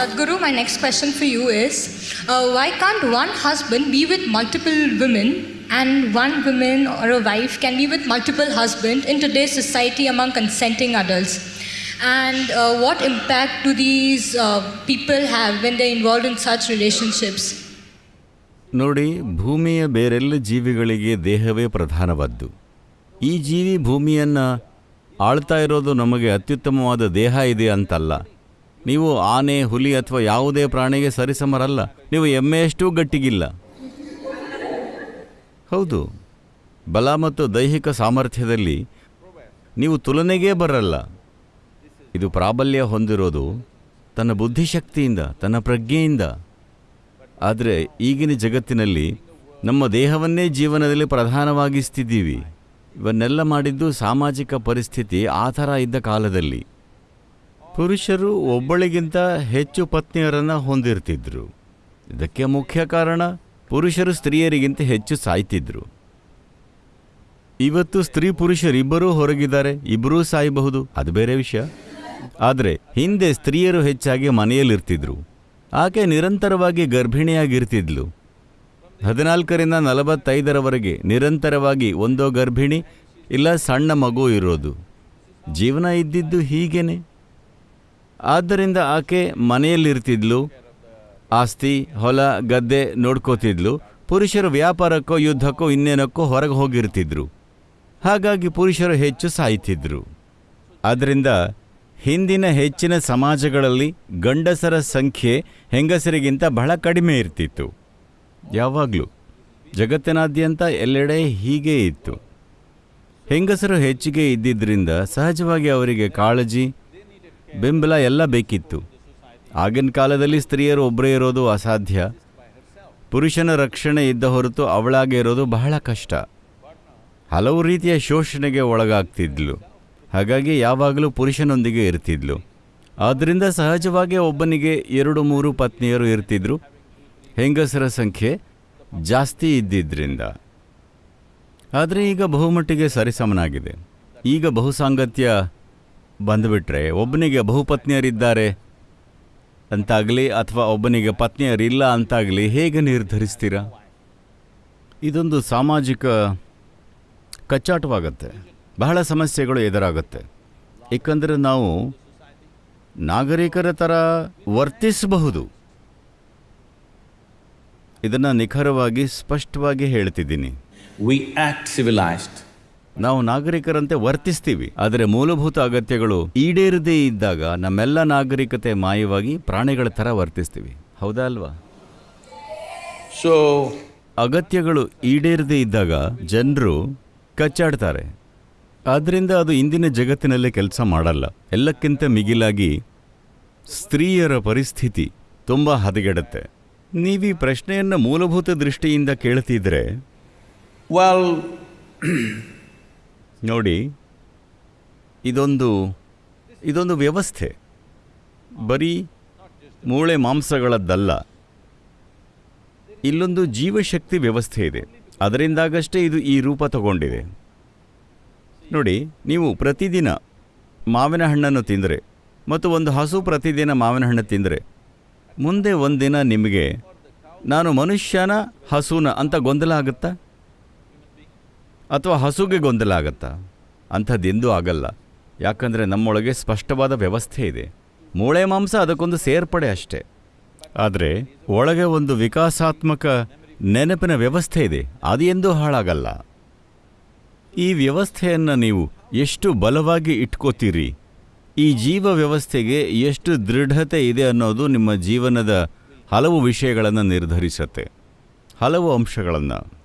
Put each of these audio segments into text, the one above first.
Sadhguru, my next question for you is uh, why can't one husband be with multiple women and one woman or a wife can be with multiple husbands in today's society among consenting adults? And uh, what impact do these uh, people have when they're involved in such relationships? ನೋಡಿ ಭೂಮಿಯ ಬೇರೆಲ್ಲ ಜೀವಿಗಳಿಗೆ ದೇಹವೇ ಪ್ರಧಾನವಾದ್ದು ಈ ಜೀವಿ ಭೂಮಿಯನ್ನು ಆಳ್ತಾ ಇರೋದು ನಮಗೆ ಅತ್ಯುತ್ತಮವಾದ ದೇಹ ಇದೆ ಅಂತಲ್ಲ ನೀವು ಆನೆ, ಹುಲಿ ಅಥವಾ ಯಾವುದೇ ಪ್ರಾಣಿಗೆ ಸರಿಸಮರಲ್ಲ. ನೀವು ಎಮ್ಮೆಯಷ್ಟು ಗಟ್ಟಿಗಿಲ್ಲ. ಹೌದು. ಬಲ ಮತ್ತು ದೈಹಿಕ ಸಾಮರ್ಥ್ಯದಲ್ಲಿ ನೀವು ತುಲನೆಗೇ ಬರಲ್ಲ. ಇದು ಪ್ರಾಬಲ್ಯ ಹೊಂದಿರೋದು ತನ್ನ ಬುದ್ಧಿಶಕ್ತಿಯಿಂದ, ತನ್ನ ಪ್ರಜ್ಞೆಯಿಂದ. ಆದರೆ ಈಗಿನ ಜಗತ್ತಿನಲ್ಲಿ ನಮ್ಮ ದೇಹವನ್ನೇ ಜೀವನದಲ್ಲಿ ಪ್ರಧಾನವಾಗಿಸ್ತಿದ್ದೀವಿ. ಇವನ್ನೆಲ್ಲ ಮಾಡಿದ್ದು ಸಾಮಾಜಿಕ ಪರಿಸ್ಥಿತಿ ಆ ಥರ ಇದ್ದ ಕಾಲದಲ್ಲಿ. ಪುರುಷರು ಒಬ್ಬಳಿಗಿಂತ ಹೆಚ್ಚು ಪತ್ನಿಯರನ್ನು ಹೊಂದಿರ್ತಿದ್ರು. ಇದಕ್ಕೆ ಮುಖ್ಯ ಕಾರಣ ಪುರುಷರು ಸ್ತ್ರೀಯರಿಗಿಂತ ಹೆಚ್ಚು ಸಾಯ್ತಿದ್ರು. ಇವತ್ತು ಸ್ತ್ರೀ ಪುರುಷರಿಬ್ಬರೂ ಹೊರಗಿದ್ದಾರೆ, ಇಬ್ಬರೂ ಸಾಯಬಹುದು, ಅದು ಬೇರೆ ವಿಷಯ. ಆದರೆ ಹಿಂದೆ ಸ್ತ್ರೀಯರು ಹೆಚ್ಚಾಗಿ ಮನೆಯಲ್ಲಿರ್ತಿದ್ರು. ಆಕೆ ನಿರಂತರವಾಗಿ ಗರ್ಭಿಣಿಯಾಗಿರ್ತಿದ್ಲು. ಹದಿನಾಲ್ಕರಿಂದ ನಲವತ್ತೈದರವರೆಗೆ ನಿರಂತರವಾಗಿ ಒಂದೋ ಗರ್ಭಿಣಿ, ಇಲ್ಲ ಸಣ್ಣ ಮಗು ಇರೋದು. ಜೀವನ ಇದ್ದಿದ್ದು ಹೀಗೇನೆ. ಆದ್ದರಿಂದ ಆಕೆ ಮನೆಯಲ್ಲಿರ್ತಿದ್ಲು, ಆಸ್ತಿ, ಹೊಲ, ಗದ್ದೆ ನೋಡ್ಕೋತಿದ್ಲು. ಪುರುಷರು ವ್ಯಾಪಾರಕ್ಕೋ, ಯುದ್ಧಕ್ಕೋ, ಇನ್ನೇನಕ್ಕೋ ಹೊರಗೆ ಹೋಗಿರ್ತಿದ್ರು. ಹಾಗಾಗಿ ಪುರುಷರು ಹೆಚ್ಚು ಸಾಯ್ತಿದ್ರು. ಆದ್ದರಿಂದ ಹಿಂದಿನ ಹೆಚ್ಚಿನ ಸಮಾಜಗಳಲ್ಲಿ ಗಂಡಸರ ಸಂಖ್ಯೆ ಹೆಂಗಸರಿಗಿಂತ ಬಹಳ ಕಡಿಮೆ ಇರ್ತಿತ್ತು. ಯಾವಾಗಲೂ ಜಗತ್ತಿನಾದ್ಯಂತ ಎಲ್ಲೆಡೆ ಹೀಗೇ ಇತ್ತು. ಹೆಂಗಸರು ಹೆಚ್ಚಿಗೆ ಇದ್ದಿದ್ದರಿಂದ ಸಹಜವಾಗಿ ಅವರಿಗೆ ಕಾಳಜಿ ಬೆಂಬಲ ಎಲ್ಲ ಬೇಕಿತ್ತು. ಆಗಿನ ಕಾಲದಲ್ಲಿ ಸ್ತ್ರೀಯರು ಒಬ್ಬರೇ ಇರೋದು ಅಸಾಧ್ಯ. ಪುರುಷನ ರಕ್ಷಣೆ ಇದ್ದ ಹೊರತು ಅವಳಾಗೆ ಇರೋದು ಬಹಳ ಕಷ್ಟ. ಹಲವು ರೀತಿಯ ಶೋಷಣೆಗೆ ಒಳಗಾಗ್ತಿದ್ಲು. ಹಾಗಾಗಿ ಯಾವಾಗಲೂ ಪುರುಷನೊಂದಿಗೆ ಇರ್ತಿದ್ಲು. ಆದ್ದರಿಂದ ಸಹಜವಾಗಿ ಒಬ್ಬನಿಗೆ ಎರಡು ಮೂರು ಪತ್ನಿಯರು ಇರ್ತಿದ್ರು. ಹೆಂಗಸರ ಸಂಖ್ಯೆ ಜಾಸ್ತಿ ಇದ್ದಿದ್ದರಿಂದ ಆದರೆ ಈಗ ಬಹುಮಟ್ಟಿಗೆ ಸರಿಸಮನಾಗಿದೆ. ಈಗ ಬಹುಸಾಂಗತ್ಯ ಬಂದುಬಿಟ್ರೆ ಒಬ್ಬನಿಗೆ ಬಹುಪತ್ನಿಯರಿದ್ದಾರೆ ಅಂತಾಗಲಿ ಅಥವಾ ಒಬ್ಬನಿಗೆ ಪತ್ನಿಯರಿಲ್ಲ ಅಂತಾಗಲಿ ಹೇಗೆ ನಿರ್ಧರಿಸ್ತೀರಾ? ಇದೊಂದು ಸಾಮಾಜಿಕ ಕಚ್ಚಾಟವಾಗತ್ತೆ. ಬಹಳ ಸಮಸ್ಯೆಗಳು ಎದುರಾಗುತ್ತೆ. ಏಕೆಂದರೆ ನಾವು ನಾಗರಿಕರ ಥರ ವರ್ತಿಸಬಹುದು. ಇದನ್ನು ನಿಖರವಾಗಿ ಸ್ಪಷ್ಟವಾಗಿ ಹೇಳ್ತಿದ್ದೀನಿ. We act civilized. ನಾವು ನಾಗರಿಕರಂತೆ ವರ್ತಿಸ್ತೀವಿ. ಆದರೆ ಮೂಲಭೂತ ಅಗತ್ಯಗಳು ಈಡೇರದೇ ಇದ್ದಾಗ ನಮ್ಮೆಲ್ಲ ನಾಗರಿಕತೆ ಮಾಯವಾಗಿ ಪ್ರಾಣಿಗಳ ಥರ ವರ್ತಿಸ್ತೀವಿ. ಹೌದಾ ಅಲ್ವಾ? ಸೊ ಅಗತ್ಯಗಳು ಈಡೇರದೇ ಇದ್ದಾಗ ಜನರು ಕಚ್ಚಾಡ್ತಾರೆ. ಆದ್ದರಿಂದ ಅದು ಇಂದಿನ ಜಗತ್ತಿನಲ್ಲೇ ಕೆಲಸ ಮಾಡಲ್ಲ. ಎಲ್ಲಕ್ಕಿಂತ ಮಿಗಿಲಾಗಿ ಸ್ತ್ರೀಯರ ಪರಿಸ್ಥಿತಿ ತುಂಬ ಹದಗೆಡುತ್ತೆ. ನೀವು ಈ ಪ್ರಶ್ನೆಯನ್ನು ಮೂಲಭೂತ ದೃಷ್ಟಿಯಿಂದ ಕೇಳ್ತಿದ್ರೆ well, ನೋಡಿ, ಇದೊಂದು ಇದೊಂದು ವ್ಯವಸ್ಥೆ. ಬರೀ ಮೂಳೆ ಮಾಂಸಗಳದ್ದಲ್ಲ. ಇಲ್ಲೊಂದು ಜೀವಶಕ್ತಿ ವ್ಯವಸ್ಥೆ ಇದೆ. ಅದರಿಂದಾಗಷ್ಟೇ ಇದು ಈ ರೂಪ ತಗೊಂಡಿದೆ. ನೋಡಿ, ನೀವು ಪ್ರತಿದಿನ ಮಾವಿನ ಹಣ್ಣನ್ನು ತಿಂದರೆ ಮತ್ತು ಒಂದು ಹಸು ಪ್ರತಿದಿನ ಮಾವಿನ ಹಣ್ಣು ತಿಂದರೆ, ಮುಂದೆ ಒಂದಿನ ನಿಮಗೆ, ನಾನು ಮನುಷ್ಯನ ಹಸುನ ಅಂತ ಗೊಂದಲ ಆಗುತ್ತಾ? ಅಥವಾ ಹಸುಗೆ ಗೊಂದಲ ಆಗತ್ತಾ? ಅಂಥದ್ದೆಂದೂ ಆಗಲ್ಲ. ಯಾಕಂದರೆ ನಮ್ಮೊಳಗೆ ಸ್ಪಷ್ಟವಾದ ವ್ಯವಸ್ಥೆ ಇದೆ. ಮೂಳೆ ಮಾಂಸ ಅದಕ್ಕೊಂದು ಸೇರ್ಪಡೆ ಅಷ್ಟೇ. ಆದರೆ ಒಳಗೆ ಒಂದು ವಿಕಾಸಾತ್ಮಕ ನೆನಪಿನ ವ್ಯವಸ್ಥೆ ಇದೆ. ಅದು ಎಂದೂ ಹಾಳಾಗಲ್ಲ. ಈ ವ್ಯವಸ್ಥೆಯನ್ನು ನೀವು ಎಷ್ಟು ಬಲವಾಗಿ ಇಟ್ಕೋತೀರಿ? ಈ ಜೀವ ವ್ಯವಸ್ಥೆಗೆ ಎಷ್ಟು ದೃಢತೆ ಇದೆ ಅನ್ನೋದು ನಿಮ್ಮ ಜೀವನದ ಹಲವು ವಿಷಯಗಳನ್ನು ನಿರ್ಧರಿಸುತ್ತೆ. ಹಲವು ಅಂಶಗಳನ್ನು.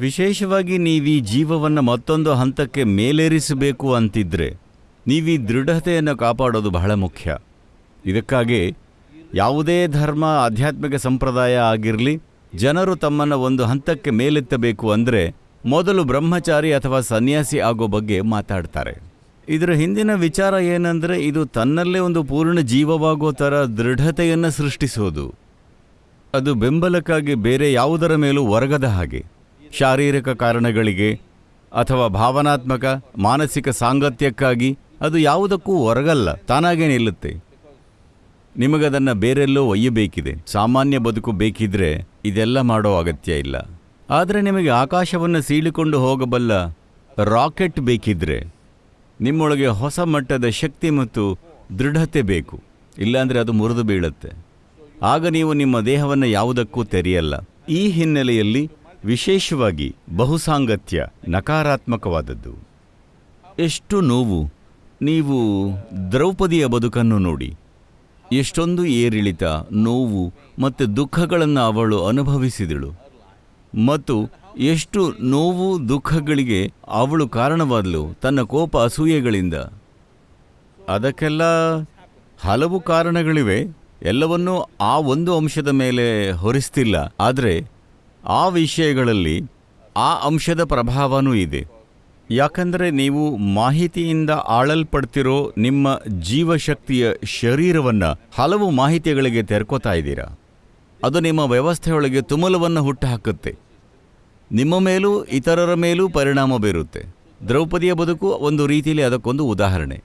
ವಿಶೇಷವಾಗಿ ನೀವೀ ಜೀವವನ್ನು ಮತ್ತೊಂದು ಹಂತಕ್ಕೆ ಮೇಲೇರಿಸಬೇಕು ಅಂತಿದ್ರೆ ಈ ದೃಢತೆಯನ್ನು ಕಾಪಾಡೋದು ಬಹಳ ಮುಖ್ಯ. ಇದಕ್ಕಾಗಿ ಯಾವುದೇ ಧರ್ಮ, ಆಧ್ಯಾತ್ಮಿಕ ಸಂಪ್ರದಾಯ ಆಗಿರಲಿ, ಜನರು ತಮ್ಮನ್ನು ಒಂದು ಹಂತಕ್ಕೆ ಮೇಲೆತ್ತಬೇಕು ಅಂದರೆ ಮೊದಲು ಬ್ರಹ್ಮಚಾರಿ ಅಥವಾ ಸನ್ಯಾಸಿ ಆಗೋ ಬಗ್ಗೆ ಮಾತಾಡ್ತಾರೆ. ಇದರ ಹಿಂದಿನ ವಿಚಾರ ಏನಂದರೆ ಇದು ತನ್ನಲ್ಲೇ ಒಂದು ಪೂರ್ಣ ಜೀವವಾಗೋ ಥರ ದೃಢತೆಯನ್ನು ಸೃಷ್ಟಿಸೋದು. ಅದು ಬೆಂಬಲಕ್ಕಾಗಿ ಬೇರೆ ಯಾವುದರ ಮೇಲೂ ಒರಗದ ಹಾಗೆ. ಶಾರೀರಿಕ ಕಾರಣಗಳಿಗೆ ಅಥವಾ ಭಾವನಾತ್ಮಕ, ಮಾನಸಿಕ ಸಾಂಗತ್ಯಕ್ಕಾಗಿ ಅದು ಯಾವುದಕ್ಕೂ ಹೊರಗಲ್ಲ, ತಾನಾಗೇ ನಿಲ್ಲುತ್ತೆ. ನಿಮಗದನ್ನು ಬೇರೆಲ್ಲೋ ಒಯ್ಯಬೇಕಿದೆ. ಸಾಮಾನ್ಯ ಬದುಕು ಬೇಕಿದ್ರೆ ಇದೆಲ್ಲ ಮಾಡೋ ಅಗತ್ಯ ಇಲ್ಲ. ಆದರೆ ನಿಮಗೆ ಆಕಾಶವನ್ನು ಸೀಳಿಕೊಂಡು ಹೋಗಬಲ್ಲ ರಾಕೆಟ್ ಬೇಕಿದ್ರೆ ನಿಮ್ಮೊಳಗೆ ಹೊಸ ಮಟ್ಟದ ಶಕ್ತಿ ಮತ್ತು ದೃಢತೆ ಬೇಕು. ಇಲ್ಲಾಂದರೆ ಅದು ಮುರಿದು ಬೀಳುತ್ತೆ. ಆಗ ನೀವು ನಿಮ್ಮ ದೇಹವನ್ನು ಯಾವುದಕ್ಕೂ ತೆರೆಯಲ್ಲ. ಈ ಹಿನ್ನೆಲೆಯಲ್ಲಿ ವಿಶೇಷವಾಗಿ ಬಹುಸಾಂಗತ್ಯ ನಕಾರಾತ್ಮಕವಾದದ್ದು. ಎಷ್ಟು ನೋವು, ನೀವು ದ್ರೌಪದಿಯ ಬದುಕನ್ನು ನೋಡಿ. ಎಷ್ಟೊಂದು ಏರಿಳಿತ, ನೋವು ಮತ್ತು ದುಃಖಗಳನ್ನು ಅವಳು ಅನುಭವಿಸಿದಳು. ಮತ್ತು ಎಷ್ಟು ನೋವು, ದುಃಖಗಳಿಗೆ ಅವಳು ಕಾರಣವಾದಳು ತನ್ನ ಕೋಪ ಅಸೂಯೆಗಳಿಂದ. ಅದಕ್ಕೆಲ್ಲ ಹಲವು ಕಾರಣಗಳಿವೆ. ಎಲ್ಲವನ್ನೂ ಆ ಒಂದು ಅಂಶದ ಮೇಲೆ ಹೊರಿಸ್ತಿಲ್ಲ. ಆದರೆ ಆ ವಿಷಯಗಳಲ್ಲಿ ಆ ಅಂಶದ ಪ್ರಭಾವನೂ ಇದೆ. ಯಾಕಂದರೆ ನೀವು ಮಾಹಿತಿಯಿಂದ ಆಳಲ್ಪಡ್ತಿರೋ ನಿಮ್ಮ ಜೀವಶಕ್ತಿಯ ಶರೀರವನ್ನು ಹಲವು ಮಾಹಿತಿಗಳಿಗೆ ತೆರ್ಕೋತಾ ಇದ್ದೀರಾ? ಅದು ನಿಮ್ಮ ವ್ಯವಸ್ಥೆಯೊಳಗೆ ತುಮಲವನ್ನು ಹುಟ್ಟುಹಾಕುತ್ತೆ. ನಿಮ್ಮ ಮೇಲೂ ಇತರರ ಮೇಲೂ ಪರಿಣಾಮ ಬೀರುತ್ತೆ. ದ್ರೌಪದಿಯ ಬದುಕು ಒಂದು ರೀತಿಯಲ್ಲಿ ಅದಕ್ಕೊಂದು ಉದಾಹರಣೆ.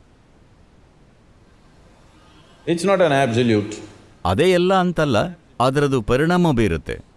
ಇಟ್ಸ್ ನಾಟ್ ಅನ್ ಆಬ್ಸಲ್ಯೂಟ್ ಅದೇ ಎಲ್ಲ ಅಂತಲ್ಲ ಅದರದು ಪರಿಣಾಮ ಬೀರುತ್ತೆ.